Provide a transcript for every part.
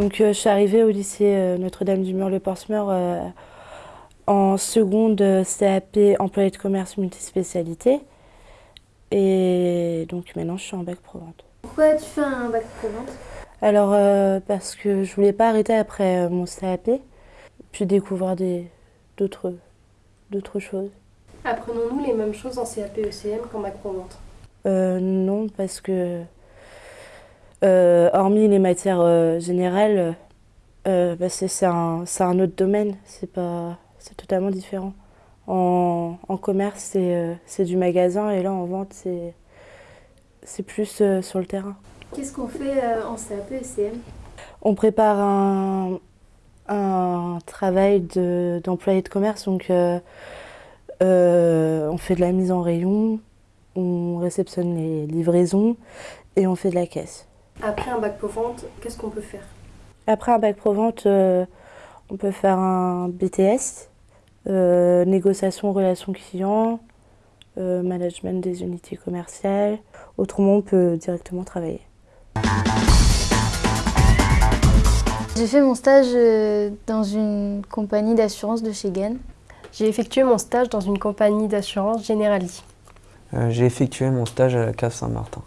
Donc, euh, je suis arrivée au lycée euh, Notre-Dame-du-Mur-le-Portsmeur euh, en seconde CAP employé de commerce multispécialité. Et donc maintenant, je suis en bac pro-vente. Pourquoi tu fais un bac pro-vente Alors, parce que je voulais pas arrêter après mon CAP, puis découvrir d'autres choses. Apprenons-nous les mêmes choses en CAP ECM qu'en bac pro-vente Non, parce que euh, hormis les matières euh, générales, euh, bah, c'est un, un, autre domaine, c'est totalement différent. En, en commerce, c'est du magasin et là, en vente, c'est plus sur le terrain. Qu'est-ce qu'on fait en CAP et CM On prépare un, un travail d'employé de, de, commerce, donc on fait de la mise en rayon, on réceptionne les livraisons et on fait de la caisse. Après un bac pro-vente, qu'est-ce qu'on peut faire? Après un bac pro-vente, euh, on peut faire un BTS, euh, négociation, relations clients, euh, management des unités commerciales. Autrement, on peut directement travailler. J'ai fait mon stage dans une compagnie d'assurance de chez Gen. J'ai effectué mon stage dans une compagnie d'assurance Generali. J'ai effectué mon stage à la CAF Saint-Martin.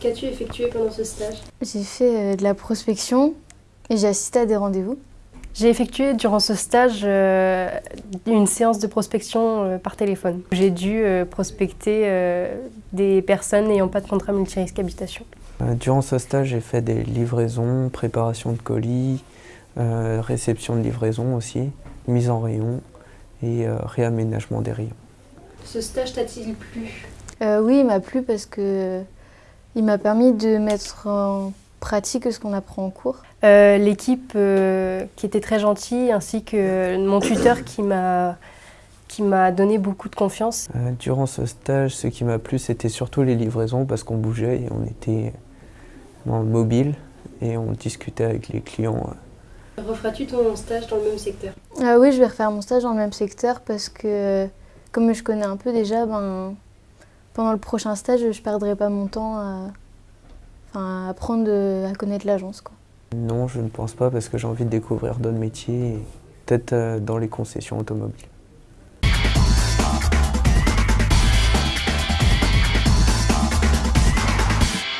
Qu'as-tu effectué pendant ce stage? J'ai fait euh, de la prospection et j'ai assisté à des rendez-vous. J'ai effectué durant ce stage euh, une séance de prospection euh, par téléphone. J'ai dû prospecter des personnes n'ayant pas de contrat multirisque habitation. Durant ce stage, j'ai fait des livraisons, préparation de colis, réception de livraison aussi, mise en rayon et réaménagement des rayons. Ce stage t'a-t-il plu? Oui, il m'a plu parce que il m'a permis de mettre en pratique ce qu'on apprend en cours. Euh, l'équipe euh, qui était très gentille ainsi que mon tuteur qui m'a qui m'a donné beaucoup de confiance. Euh, durant ce stage, ce qui m'a plu, c'était surtout les livraisons parce qu'on bougeait et on était dans le mobile et on discutait avec les clients. Referas-tu ton stage dans le même secteur? Ah Oui, je vais refaire mon stage dans le même secteur parce que comme je connais un peu déjà, ben, pendant le prochain stage, je ne perdrai pas mon temps à, apprendre à connaître l'agence. Non, je ne pense pas parce que j'ai envie de découvrir d'autres métiers, peut-être euh, dans les concessions automobiles.